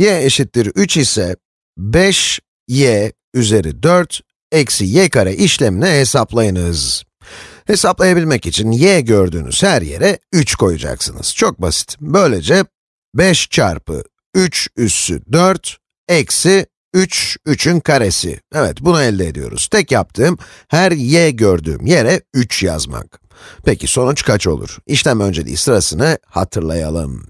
y eşittir 3 ise 5y üzeri 4 eksi y kare işlemini hesaplayınız. Hesaplayabilmek için y gördüğünüz her yere 3 koyacaksınız. Çok basit. Böylece 5 çarpı 3 üssü 4 eksi 3, 3'ün karesi. Evet, bunu elde ediyoruz. Tek yaptığım, her y gördüğüm yere 3 yazmak. Peki sonuç kaç olur? İşlem önceliği sırasını hatırlayalım.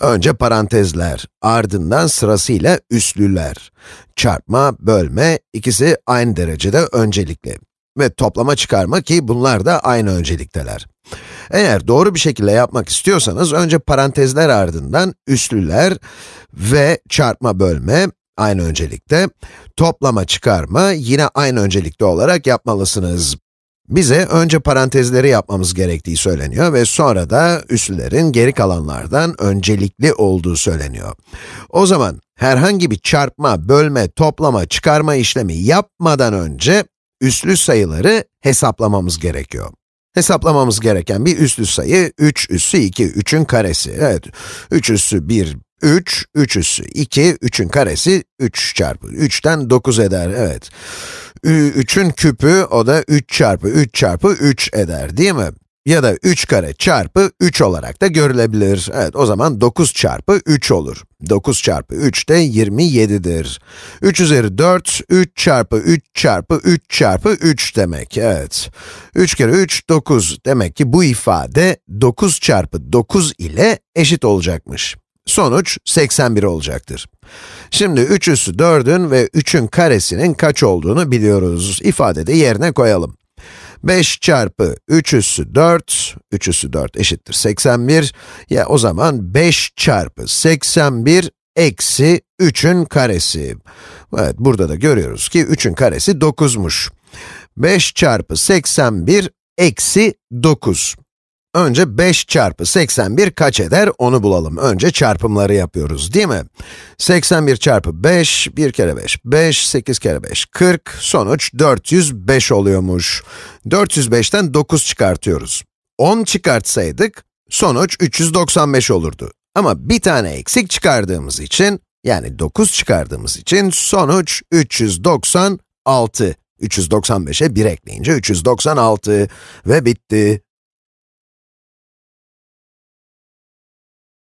Önce parantezler, ardından sırasıyla üslüler. Çarpma, bölme, ikisi aynı derecede öncelikli. Ve toplama çıkarma ki bunlar da aynı öncelikteler. Eğer doğru bir şekilde yapmak istiyorsanız, önce parantezler ardından üslüler ve çarpma bölme, aynı öncelikte, toplama çıkarma yine aynı öncelikte olarak yapmalısınız. Bize önce parantezleri yapmamız gerektiği söyleniyor ve sonra da üslülerin geri kalanlardan öncelikli olduğu söyleniyor. O zaman herhangi bir çarpma, bölme, toplama, çıkarma işlemi yapmadan önce üslü sayıları hesaplamamız gerekiyor. Hesaplamamız gereken bir üslü sayı 3 üssü 2, 3'ün karesi. Evet, 3 üssü 1, 3, 3 üssü 2, 3'ün karesi 3 çarpı 3'ten 9 eder, evet. 3'ün küpü, o da 3 çarpı 3 çarpı 3 eder, değil mi? Ya da 3 kare çarpı 3 olarak da görülebilir. Evet, o zaman 9 çarpı 3 olur. 9 çarpı 3 de 27'dir. 3 üzeri 4, 3 çarpı 3 çarpı 3 çarpı 3 demek, evet. 3 kere 3, 9. Demek ki bu ifade 9 çarpı 9 ile eşit olacakmış. Sonuç 81 olacaktır. Şimdi 3 üssü 4'ün ve 3'ün karesinin kaç olduğunu biliyoruz. İfadede yerine koyalım. 5 çarpı 3 üssü 4, 3 üssü 4 eşittir 81. Ya o zaman 5 çarpı 81 eksi 3'ün karesi. Evet, burada da görüyoruz ki 3'ün karesi 9'muş. 5 çarpı 81 eksi 9. Önce 5 çarpı 81 kaç eder onu bulalım. Önce çarpımları yapıyoruz değil mi? 81 çarpı 5, 1 kere 5, 5, 8 kere 5, 40, sonuç 405 oluyormuş. 405'ten 9 çıkartıyoruz. 10 çıkartsaydık, sonuç 395 olurdu. Ama bir tane eksik çıkardığımız için, yani 9 çıkardığımız için sonuç 396. 395'e 1 ekleyince 396 ve bitti.